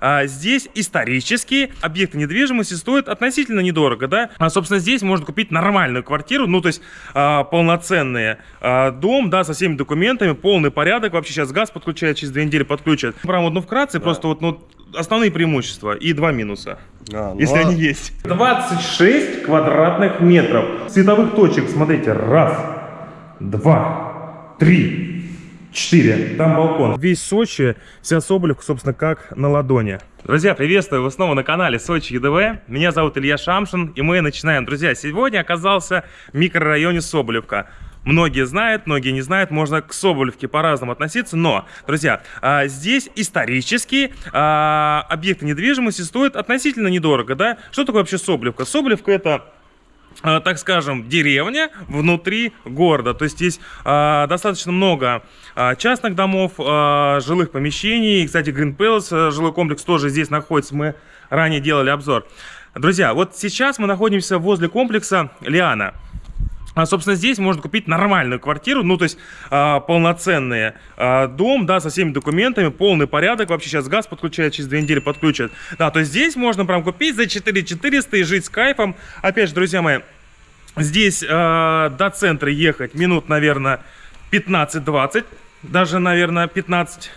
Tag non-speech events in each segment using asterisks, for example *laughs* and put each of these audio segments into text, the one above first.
А, здесь исторические объекты недвижимости стоят относительно недорого, да? А, собственно, здесь можно купить нормальную квартиру, ну, то есть а, полноценный а, дом, да, со всеми документами, полный порядок. Вообще сейчас газ подключают, через две недели подключат. Прям вот, ну, вкратце, да. просто вот, ну, основные преимущества и два минуса. А, ну если а... они есть. 26 квадратных метров. Световых точек, смотрите, раз, два, три, 4. Там балкон. Весь Сочи, вся Соболевка, собственно, как на ладони. Друзья, приветствую вас снова на канале Сочи ЕДВ. Меня зовут Илья Шамшин, и мы начинаем. Друзья, сегодня оказался в микрорайоне Соболевка. Многие знают, многие не знают, можно к Соболевке по-разному относиться, но, друзья, а, здесь исторические а, объекты недвижимости стоят относительно недорого, да? Что такое вообще Соболевка? Соболевка это так скажем, деревня внутри города. То есть есть э, достаточно много э, частных домов, э, жилых помещений. Кстати, Green Palace, э, жилой комплекс тоже здесь находится. Мы ранее делали обзор. Друзья, вот сейчас мы находимся возле комплекса Лиана. А, собственно, здесь можно купить нормальную квартиру, ну, то есть а, полноценный а, дом, да, со всеми документами, полный порядок. Вообще сейчас газ подключают, через две недели подключат. Да, то есть здесь можно прям купить за 4400 и жить с кайфом. Опять же, друзья мои, здесь а, до центра ехать минут, наверное, 15-20, даже, наверное, 15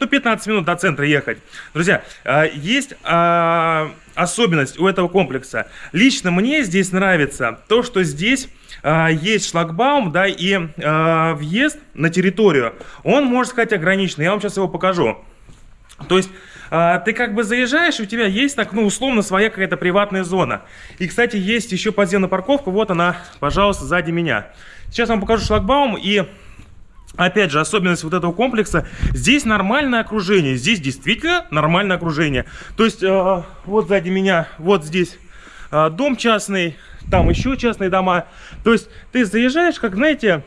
ну, 15 минут до центра ехать. Друзья, а, есть а, особенность у этого комплекса. Лично мне здесь нравится то, что здесь а, есть шлагбаум, да, и въезд на территорию, он, можно сказать, ограниченный. Я вам сейчас его покажу. То есть ты как бы заезжаешь, и у тебя есть так, ну, условно, своя какая-то приватная зона. И, кстати, есть еще подземная парковка, вот она, пожалуйста, сзади меня. Сейчас вам покажу шлагбаум, и Опять же, особенность вот этого комплекса, здесь нормальное окружение, здесь действительно нормальное окружение. То есть, э, вот сзади меня, вот здесь э, дом частный, там еще частные дома. То есть, ты заезжаешь, как, знаете,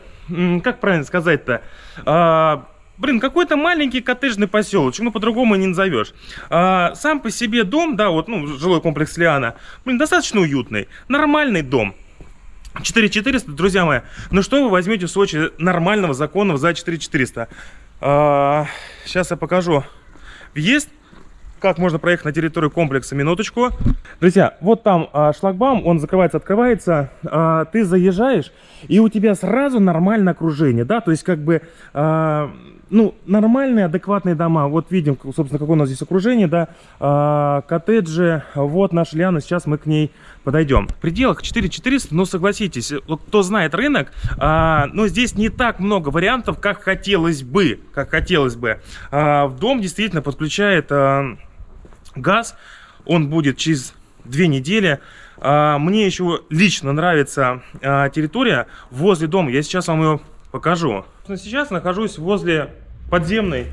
как правильно сказать-то, э, Блин, какой-то маленький коттеджный поселочек, ну по-другому не назовешь. А, сам по себе дом, да, вот, ну, жилой комплекс Лиана, блин, достаточно уютный, нормальный дом. 4400, друзья мои, ну что вы возьмете в Сочи нормального, законного за 4400? А, сейчас я покажу. Въезд, как можно проехать на территорию комплекса, минуточку. Друзья, вот там а, шлагбаум, он закрывается, открывается, а, ты заезжаешь, и у тебя сразу нормальное окружение, да, то есть как бы... А, ну, нормальные, адекватные дома. Вот видим, собственно, какое у нас здесь окружение, да, а, коттеджи. Вот наша Лиана, сейчас мы к ней подойдем. В пределах 4400, ну, согласитесь, кто знает рынок, а, но здесь не так много вариантов, как хотелось бы, как хотелось бы. А, в дом действительно подключает а, газ, он будет через две недели. А, мне еще лично нравится а, территория возле дома, я сейчас вам ее покажу. Сейчас нахожусь возле подземной,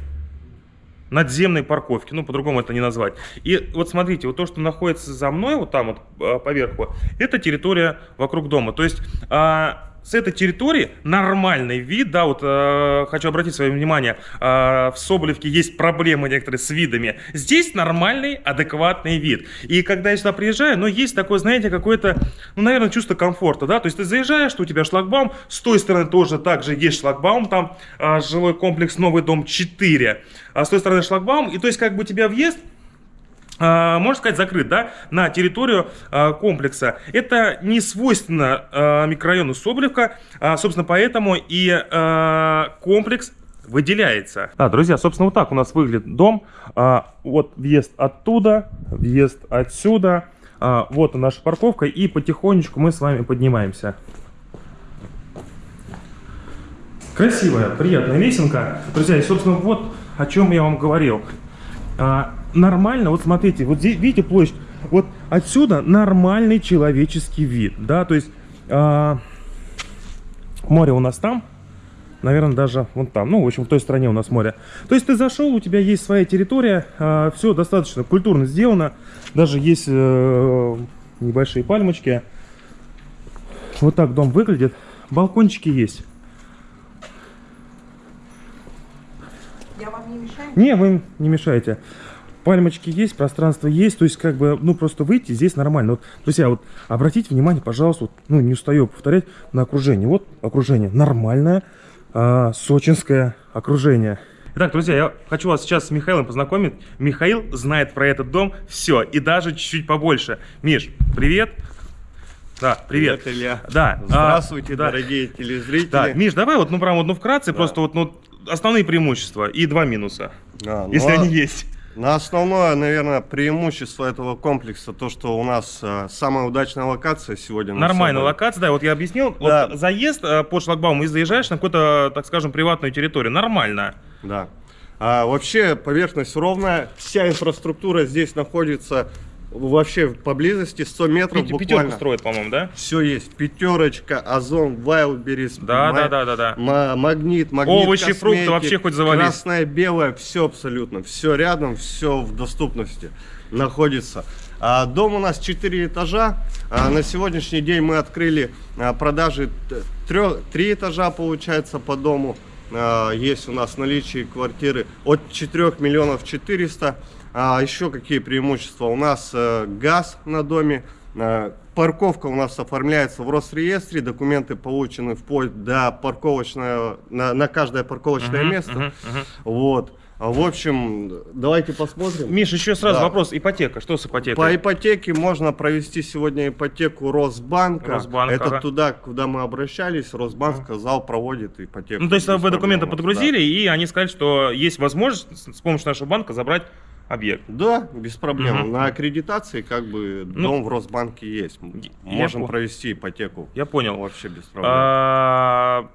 надземной парковки, ну, по-другому это не назвать. И вот смотрите, вот то, что находится за мной, вот там вот а, поверху, это территория вокруг дома. То есть... А, с этой территории нормальный вид, да, вот э, хочу обратить свое внимание, э, в Соболевке есть проблемы некоторые с видами. Здесь нормальный, адекватный вид. И когда я сюда приезжаю, ну, есть такое, знаете, какое-то, ну, наверное, чувство комфорта, да, то есть ты заезжаешь, что у тебя шлагбаум, с той стороны тоже также есть шлагбаум, там э, жилой комплекс «Новый дом 4», а с той стороны шлагбаум, и то есть как бы у тебя въезд можно сказать, закрыт да, на территорию а, комплекса. Это не свойственно а, микрорайону Соболевка, собственно, поэтому и комплекс выделяется. Да, друзья, собственно, вот так у нас выглядит дом. Вот въезд оттуда, въезд отсюда. Вот наша парковка, и потихонечку мы с вами поднимаемся. Красивая, приятная лесенка. Друзья, и, собственно, вот о чем я вам говорил нормально, вот смотрите, вот здесь, видите площадь, вот отсюда нормальный человеческий вид, да, то есть э, море у нас там, наверное, даже вон там, ну, в общем, в той стороне у нас море. То есть ты зашел, у тебя есть своя территория, э, все достаточно культурно сделано, даже есть э, небольшие пальмочки. Вот так дом выглядит, балкончики есть. Я вам не вы не мешаете пальмочки есть, пространство есть, то есть как бы, ну просто выйти здесь нормально. Вот, друзья, вот обратите внимание, пожалуйста, вот, ну не устаю повторять, на окружение. Вот окружение нормальное, а, сочинское окружение. Итак, друзья, я хочу вас сейчас с Михаилом познакомить. Михаил знает про этот дом все и даже чуть-чуть побольше. Миш, привет. Да, привет. Привет, Илья. Да. а, Здравствуйте, да. дорогие телезрители. Так, Миш, давай вот, ну, прям вот, ну, вкратце, просто вот, ну, основные преимущества и два минуса, А, ну, если а они есть. На основное, наверное, преимущество этого комплекса, то, что у нас а, самая удачная локация сегодня. на Нормальная локация, да, вот я объяснил. Да. Вот заезд э, по шлагбауму и заезжаешь на какую-то, так скажем, приватную территорию. Нормально. Да. А, вообще поверхность ровная, вся инфраструктура здесь находится вообще поблизости, 100 метров Пяти- буквально. Пятерку строят, по-моему, да? Все есть. Пятерочка, Озон, Вайлдберрис. Да, да, да, да, да. ма- магнит, магнит, Овощи, фрукты, вообще хоть завались. Красное, белое, все абсолютно. Все рядом, все в доступности находится. А, дом у нас 4 этажа. А, на сегодняшний день мы открыли а, продажи 3 этажа, получается, по дому. А, есть у нас в наличии квартиры от 4 миллионов 400. А, еще какие преимущества? У нас э, газ на доме, э, парковка у нас оформляется в Росреестре, документы получены вплоть до парковочного, на, на каждое парковочное Мгм, место. мгм, мгм. Вот. А, В общем, давайте посмотрим. Миш, еще сразу Да. вопрос. Ипотека. Что с ипотекой? По ипотеке можно провести сегодня ипотеку Росбанка. Росбанк, Это ага. туда, куда мы обращались. Росбанк сказал, проводит ипотеку. Ну, то есть вы документы подгрузили, и они сказали, что есть возможность с помощью нашего банка забрать объект. Да, без проблем. Мгм. На аккредитации как бы Ну, дом в Росбанке есть. Можем провести ипотеку. Я понял. Вообще без проблем. А,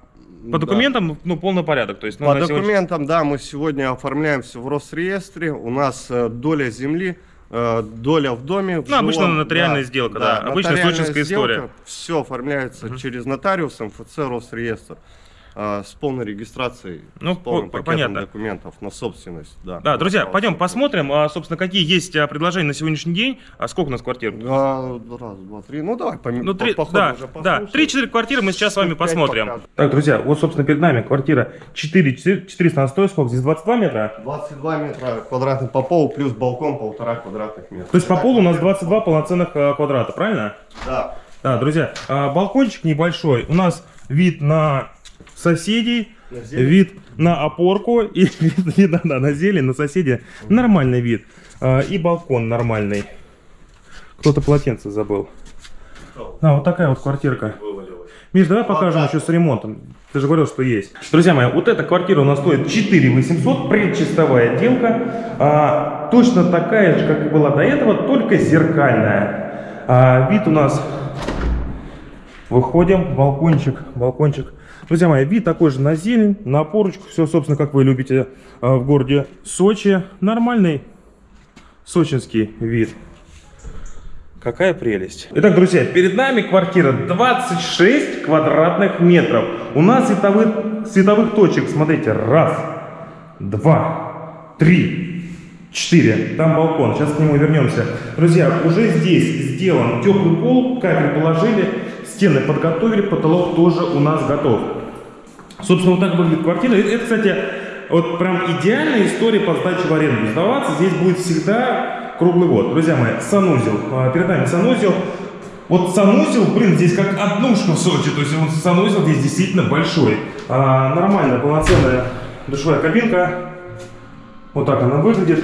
По Да. документам, ну, полный порядок. То есть, ну, По на сегодня- документам, да, мы сегодня оформляемся в Росреестре. У нас э, доля земли, э, доля в доме. в Ну, обычно жилом, нотариальная сделка, да. Обычная сочинская история. Все оформляется через нотариус, МФЦ, Росреестр. Э, с полной регистрацией, Ну, с полным по- пакетом понятно. документов на собственность. Да, Да, на друзья, право пойдем посмотрим, а, собственно, какие есть а, предложения на сегодняшний день. А сколько у нас квартир? Да, раз, два, три. Ну, давай по, Ну, по- три, по ходу да, уже да. 3-4 квартиры мы сейчас с вами посмотрим. покажем. Так, друзья, вот, собственно, перед нами квартира 4, 400 на 100, сколько? Здесь 22 метра? 22 метра квадратных по полу, плюс балкон полтора квадратных метра. То есть по полу у нас 22 полноценных а, квадрата, правильно? Да. Да, друзья, а, балкончик небольшой. У нас вид на соседей, На зелень. вид на опорку и *laughs* вид, да, да, на зелень, на соседей. Нормальный вид. А, И балкон нормальный. Кто-то полотенце забыл. Да, вот такая вот квартирка. Миш, давай покажем еще с ремонтом. Ты же говорил, что есть. Друзья мои, вот эта квартира у нас стоит 4 800, предчистовая отделка. А, точно такая же, как и была до этого, только зеркальная. А, вид у нас... Выходим, балкончик, балкончик. Друзья мои, вид такой же на зелень, на опорочку. Все, собственно, как вы любите а, в городе Сочи. Нормальный сочинский вид. Какая прелесть. Итак, друзья, перед нами квартира 26 квадратных метров. У нас световых, световых точек, смотрите, раз, два, три, четыре. Там балкон, сейчас к нему вернемся. Друзья, уже здесь сделан теплый пол, кабель положили, стены подготовили, потолок тоже у нас готов. Собственно, вот так выглядит квартира. Это, кстати, вот прям идеальная история по сдаче в аренду. Сдаваться здесь будет всегда круглый год. Друзья мои, санузел. А, Перед нами санузел. Вот санузел, блин, здесь как однушка в Сочи. То есть вот санузел здесь действительно большой. А, нормальная, полноценная душевая кабинка. Вот так она выглядит.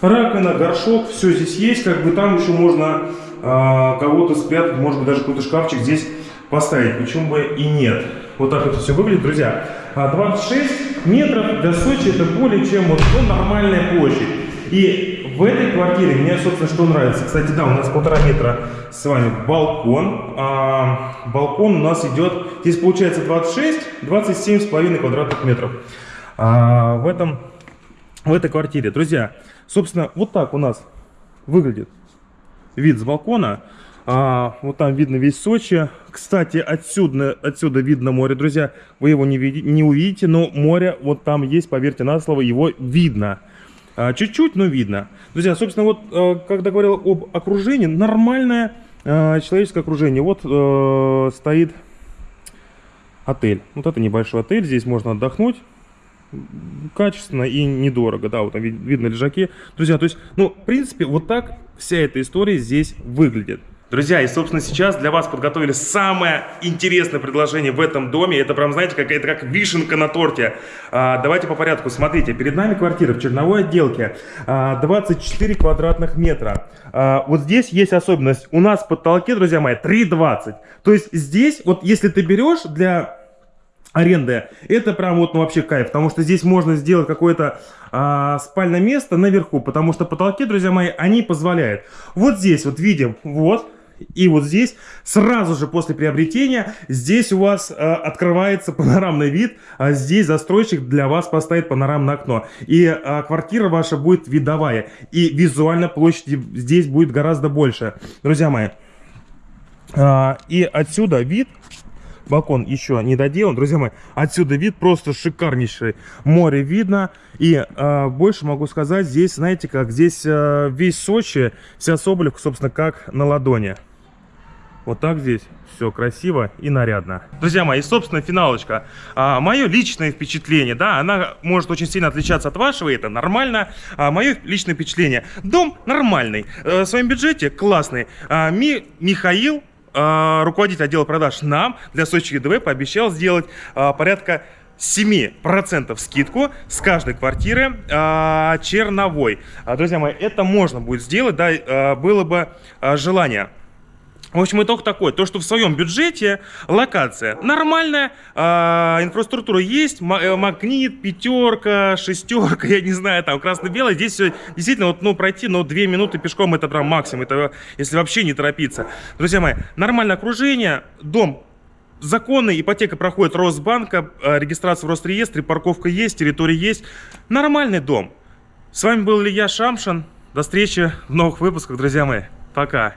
Раковина, горшок, все здесь есть. Как бы там еще можно а, кого-то спрятать, может быть даже какой-то шкафчик здесь поставить. Почему бы и нет. Вот так это все выглядит, друзья. А 26 метров для Сочи это более чем вот ну, нормальная площадь. И в этой квартире мне, собственно, что нравится. Кстати, да, у нас полтора метра с вами балкон. А, балкон у нас идет, здесь получается 26, 27 с половиной квадратных метров. А, в этом в этой квартире. Друзья, собственно, вот так у нас выглядит вид с балкона. А, вот там видно весь Сочи. Кстати, отсюда, отсюда видно море, друзья. Вы его не, не увидите, но море вот там есть, поверьте на слово, его видно. А, Чуть-чуть, но видно. Друзья, собственно, вот э, когда говорил об окружении, нормальное э, человеческое окружение. Вот э, стоит отель. Вот это небольшой отель, здесь можно отдохнуть качественно и недорого, да, вот там ви- видно лежаки. Друзья, то есть, ну, в принципе, вот так вся эта история здесь выглядит. Друзья, и, собственно, сейчас для вас подготовили самое интересное предложение в этом доме. Это прям, знаете, какая-то как вишенка на торте. А, давайте по порядку. Смотрите, перед нами квартира в черновой отделке. А, 24 квадратных метра. А, вот здесь есть особенность. У нас в потолке, друзья мои, 3,20. То есть здесь, вот если ты берешь для аренды, это прям вот ну, вообще кайф, потому что здесь можно сделать какое-то а, спальное место наверху, потому что потолки, друзья мои, они позволяют. Вот здесь вот видим, вот, и вот здесь, сразу же после приобретения, здесь у вас э, открывается панорамный вид, а здесь застройщик для вас поставит панорамное окно. И э, квартира ваша будет видовая, и визуально площади здесь будет гораздо больше. Друзья мои, э, и отсюда вид балкон еще не доделан. Друзья мои, отсюда вид просто шикарнейший. Море видно. И э, больше могу сказать, здесь, знаете как, здесь э, весь Сочи, вся Соболевка, собственно, как на ладони. Вот так здесь все красиво и нарядно. Друзья мои, собственно, финалочка. А, мое личное впечатление, да, она может очень сильно отличаться от вашего, и это нормально. А, мое личное впечатление. Дом нормальный, э, в своем бюджете классный. А, Ми, Михаил, руководитель отдела продаж нам для Сочи ЕДВ пообещал сделать э, порядка 7% скидку с каждой квартиры э, черновой. А, друзья мои, это можно будет сделать, да, было бы желание. В общем, итог такой, то, что в своем бюджете локация нормальная, э, инфраструктура есть, ма- магнит, пятерка, шестерка, *laughs* я не знаю, там красно-белое. Здесь все действительно, вот, ну, пройти, ну, две минуты пешком это прям максимум, это если вообще не торопиться. Друзья мои, нормальное окружение, дом законный, ипотека проходит Росбанка, э, регистрация в Росреестре, парковка есть, территория есть. Нормальный дом. С вами был Илья Шамшин. До встречи в новых выпусках, друзья мои. Пока.